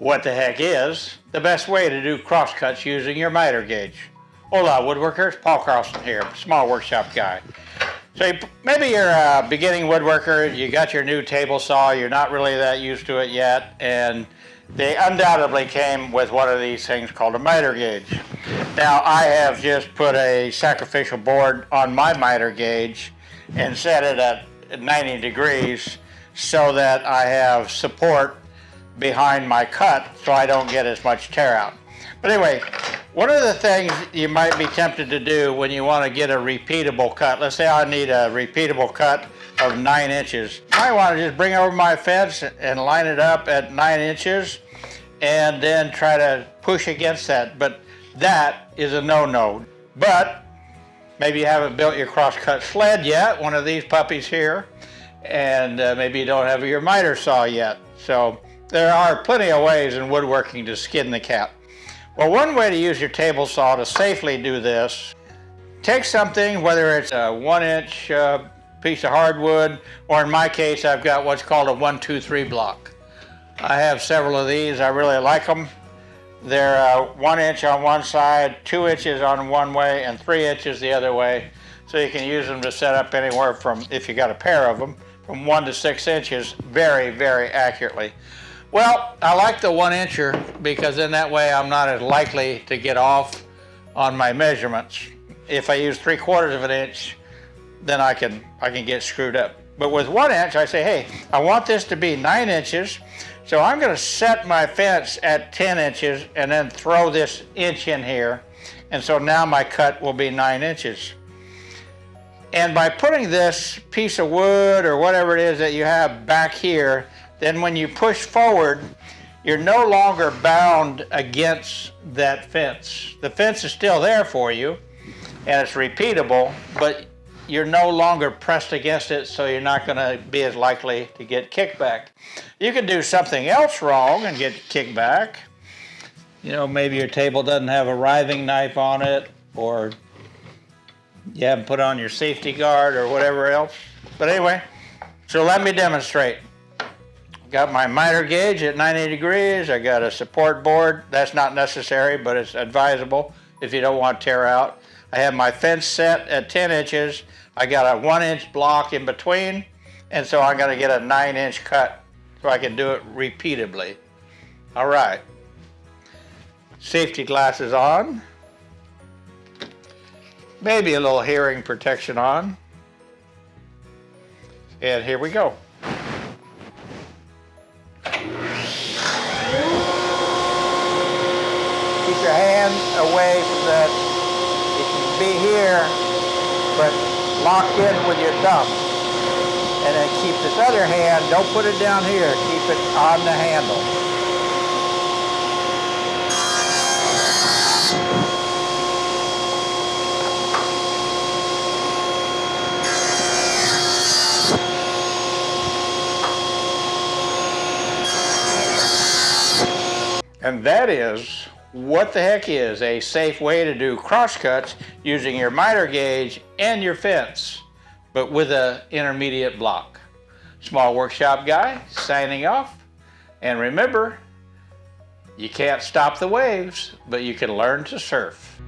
what the heck is the best way to do crosscuts using your miter gauge. Hola woodworkers, Paul Carlson here, small workshop guy. So maybe you're a beginning woodworker, you got your new table saw, you're not really that used to it yet, and they undoubtedly came with one of these things called a miter gauge. Now I have just put a sacrificial board on my miter gauge and set it at 90 degrees so that I have support behind my cut so I don't get as much tear out. But anyway, one of the things you might be tempted to do when you want to get a repeatable cut, let's say I need a repeatable cut of nine inches. I want to just bring over my fence and line it up at nine inches and then try to push against that. But that is a no-no. But maybe you haven't built your crosscut sled yet, one of these puppies here, and uh, maybe you don't have your miter saw yet. So there are plenty of ways in woodworking to skin the cat. Well, one way to use your table saw to safely do this, take something, whether it's a one inch uh, piece of hardwood, or in my case, I've got what's called a one, two, three block. I have several of these, I really like them. They're uh, one inch on one side, two inches on one way, and three inches the other way. So you can use them to set up anywhere from, if you got a pair of them, from one to six inches very, very accurately. Well, I like the one incher because in that way I'm not as likely to get off on my measurements. If I use three quarters of an inch, then I can, I can get screwed up. But with one inch, I say, hey, I want this to be nine inches, so I'm gonna set my fence at 10 inches and then throw this inch in here. And so now my cut will be nine inches. And by putting this piece of wood or whatever it is that you have back here, then when you push forward, you're no longer bound against that fence. The fence is still there for you, and it's repeatable, but you're no longer pressed against it, so you're not gonna be as likely to get kickback. You can do something else wrong and get kickback. You know, maybe your table doesn't have a riving knife on it, or you haven't put on your safety guard or whatever else. But anyway, so let me demonstrate. Got my miter gauge at 90 degrees. I got a support board. That's not necessary, but it's advisable if you don't want to tear out. I have my fence set at 10 inches. I got a one inch block in between, and so I'm gonna get a nine inch cut so I can do it repeatedly. All right. Safety glasses on. Maybe a little hearing protection on. And here we go. Hand away from that. It can be here, but locked in with your thumb. And then keep this other hand, don't put it down here, keep it on the handle. And that is what the heck is a safe way to do crosscuts using your miter gauge and your fence, but with an intermediate block. Small Workshop Guy signing off. And remember, you can't stop the waves, but you can learn to surf.